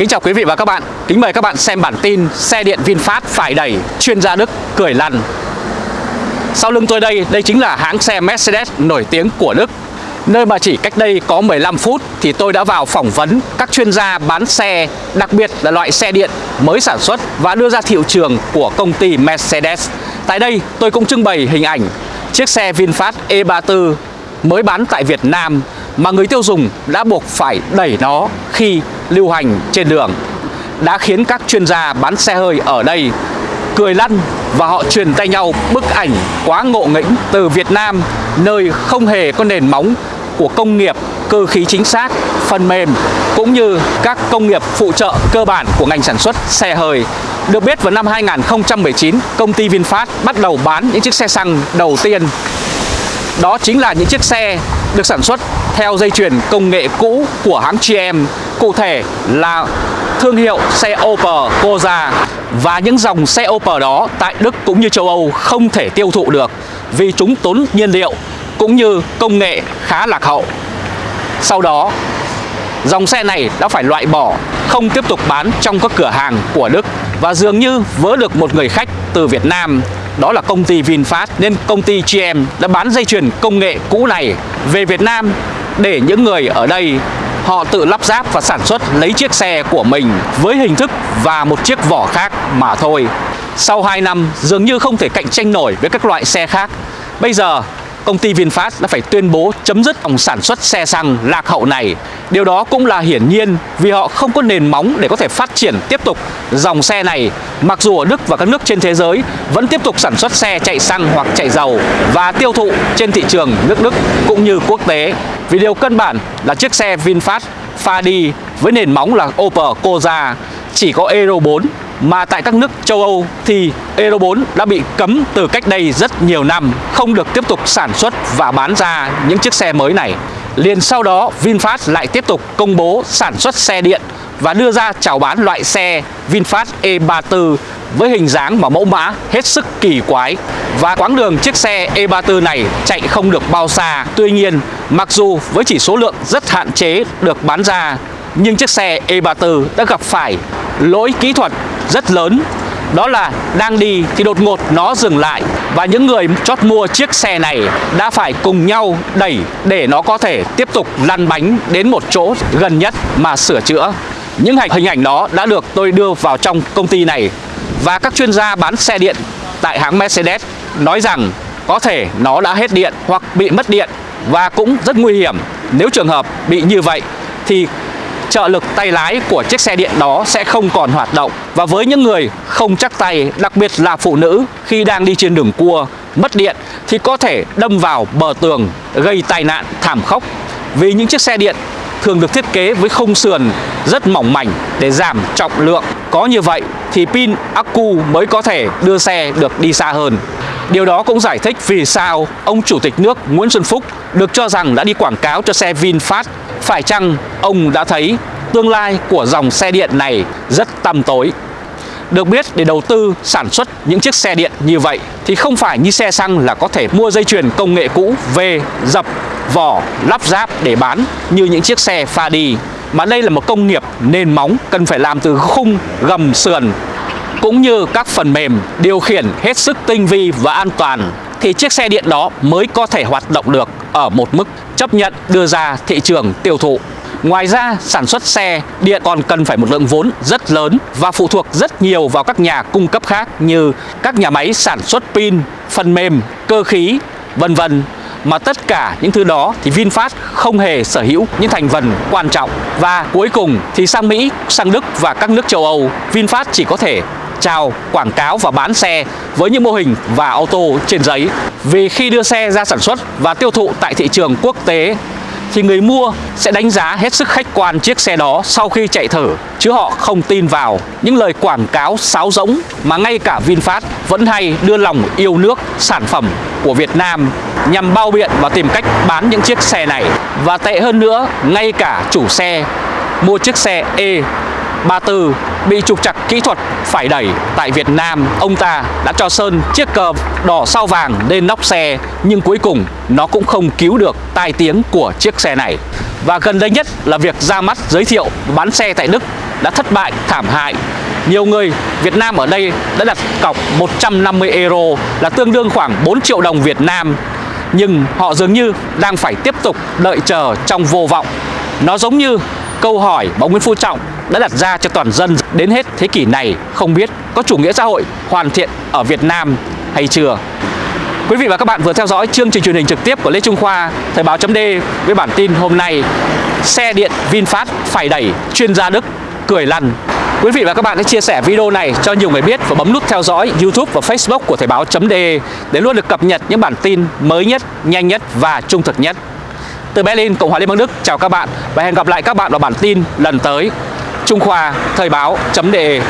Kính chào quý vị và các bạn. Kính mời các bạn xem bản tin xe điện VinFast phải đẩy chuyên gia Đức cười lăn. Sau lưng tôi đây, đây chính là hãng xe Mercedes nổi tiếng của Đức. Nơi mà chỉ cách đây có 15 phút thì tôi đã vào phỏng vấn các chuyên gia bán xe, đặc biệt là loại xe điện mới sản xuất và đưa ra thị trường của công ty Mercedes. Tại đây, tôi cũng trưng bày hình ảnh chiếc xe VinFast E34 mới bán tại Việt Nam mà người tiêu dùng đã buộc phải đẩy nó khi lưu hành trên đường đã khiến các chuyên gia bán xe hơi ở đây cười lăn và họ truyền tay nhau bức ảnh quá ngộ nghĩnh từ Việt Nam nơi không hề có nền móng của công nghiệp cơ khí chính xác, phần mềm cũng như các công nghiệp phụ trợ cơ bản của ngành sản xuất xe hơi. Được biết vào năm 2019, công ty VinFast bắt đầu bán những chiếc xe xăng đầu tiên. Đó chính là những chiếc xe được sản xuất theo dây chuyền công nghệ cũ của hãng GM, cụ thể là thương hiệu xe Opel Corsa và những dòng xe Opel đó tại Đức cũng như châu Âu không thể tiêu thụ được vì chúng tốn nhiên liệu cũng như công nghệ khá lạc hậu. Sau đó, dòng xe này đã phải loại bỏ, không tiếp tục bán trong các cửa hàng của Đức và dường như vớ được một người khách từ Việt Nam đó là công ty VinFast nên công ty GM đã bán dây chuyền công nghệ cũ này về Việt Nam để những người ở đây họ tự lắp ráp và sản xuất lấy chiếc xe của mình với hình thức và một chiếc vỏ khác mà thôi. Sau 2 năm, dường như không thể cạnh tranh nổi với các loại xe khác. Bây giờ công ty VinFast đã phải tuyên bố chấm dứt dòng sản xuất xe xăng lạc hậu này. Điều đó cũng là hiển nhiên vì họ không có nền móng để có thể phát triển tiếp tục dòng xe này. Mặc dù ở Đức và các nước trên thế giới vẫn tiếp tục sản xuất xe chạy xăng hoặc chạy dầu và tiêu thụ trên thị trường nước Đức cũng như quốc tế. Vì điều căn bản là chiếc xe VinFast pha đi với nền móng là Opel Corsa, chỉ có Euro 4 mà tại các nước châu Âu thì Euro 4 đã bị cấm từ cách đây rất nhiều năm, không được tiếp tục sản xuất và bán ra những chiếc xe mới này. Liền sau đó VinFast lại tiếp tục công bố sản xuất xe điện và đưa ra chào bán loại xe VinFast E34 với hình dáng và mẫu mã hết sức kỳ quái và quãng đường chiếc xe E34 này chạy không được bao xa. Tuy nhiên, mặc dù với chỉ số lượng rất hạn chế được bán ra nhưng chiếc xe E34 đã gặp phải lỗi kỹ thuật rất lớn. Đó là đang đi thì đột ngột nó dừng lại. Và những người chót mua chiếc xe này đã phải cùng nhau đẩy để nó có thể tiếp tục lăn bánh đến một chỗ gần nhất mà sửa chữa. Những hình ảnh đó đã được tôi đưa vào trong công ty này. Và các chuyên gia bán xe điện tại hãng Mercedes nói rằng có thể nó đã hết điện hoặc bị mất điện. Và cũng rất nguy hiểm. Nếu trường hợp bị như vậy thì trợ lực tay lái của chiếc xe điện đó sẽ không còn hoạt động và với những người không chắc tay, đặc biệt là phụ nữ, khi đang đi trên đường cua, mất điện, thì có thể đâm vào bờ tường, gây tai nạn thảm khốc vì những chiếc xe điện thường được thiết kế với khung sườn rất mỏng mảnh để giảm trọng lượng. Có như vậy thì pin accu mới có thể đưa xe được đi xa hơn. Điều đó cũng giải thích vì sao ông Chủ tịch nước Nguyễn Xuân Phúc được cho rằng đã đi quảng cáo cho xe VinFast. Phải chăng ông đã thấy tương lai của dòng xe điện này rất tăm tối? Được biết để đầu tư, sản xuất những chiếc xe điện như vậy thì không phải như xe xăng là có thể mua dây chuyền công nghệ cũ về dập, vỏ, lắp ráp để bán như những chiếc xe pha đi mà đây là một công nghiệp nền móng cần phải làm từ khung, gầm, sườn, cũng như các phần mềm điều khiển hết sức tinh vi và an toàn thì chiếc xe điện đó mới có thể hoạt động được ở một mức chấp nhận đưa ra thị trường tiêu thụ. Ngoài ra, sản xuất xe điện còn cần phải một lượng vốn rất lớn và phụ thuộc rất nhiều vào các nhà cung cấp khác như các nhà máy sản xuất pin, phần mềm, cơ khí, vân vân mà tất cả những thứ đó thì VinFast không hề sở hữu những thành phần quan trọng và cuối cùng thì sang Mỹ, sang Đức và các nước châu Âu VinFast chỉ có thể chào quảng cáo và bán xe với những mô hình và ô tô trên giấy. Vì khi đưa xe ra sản xuất và tiêu thụ tại thị trường quốc tế, thì người mua sẽ đánh giá hết sức khách quan chiếc xe đó sau khi chạy thử, chứ họ không tin vào. Những lời quảng cáo sáo rỗng mà ngay cả VinFast vẫn hay đưa lòng yêu nước, sản phẩm của Việt Nam nhằm bao biện và tìm cách bán những chiếc xe này. Và tệ hơn nữa, ngay cả chủ xe mua chiếc xe E 34 bị trục trặc kỹ thuật phải đẩy tại Việt Nam, ông ta đã cho sơn chiếc cờ đỏ sao vàng lên nóc xe, nhưng cuối cùng nó cũng không cứu được tai tiếng của chiếc xe này và gần đây nhất là việc ra mắt giới thiệu bán xe tại Đức đã thất bại, thảm hại. Nhiều người Việt Nam ở đây đã đặt cọc 150 euro là tương đương khoảng 4 triệu đồng Việt Nam nhưng họ dường như đang phải tiếp tục đợi chờ trong vô vọng. Nó giống như câu hỏi mà Nguyễn Phú Trọng đã đặt ra cho toàn dân đến hết thế kỷ này không biết có chủ nghĩa xã hội hoàn thiện ở Việt Nam hay chưa. Quý vị và các bạn vừa theo dõi chương trình truyền hình trực tiếp của Lê Trung Khoa, Thời báo chấm với bản tin hôm nay Xe điện VinFast phải đẩy chuyên gia Đức cười lăn Quý vị và các bạn hãy chia sẻ video này cho nhiều người biết và bấm nút theo dõi YouTube và Facebook của Thời báo.de để luôn được cập nhật những bản tin mới nhất, nhanh nhất và trung thực nhất. Từ Berlin, Cộng hòa Liên bang Đức, chào các bạn và hẹn gặp lại các bạn vào bản tin lần tới. Trung Khoa, Thời báo.de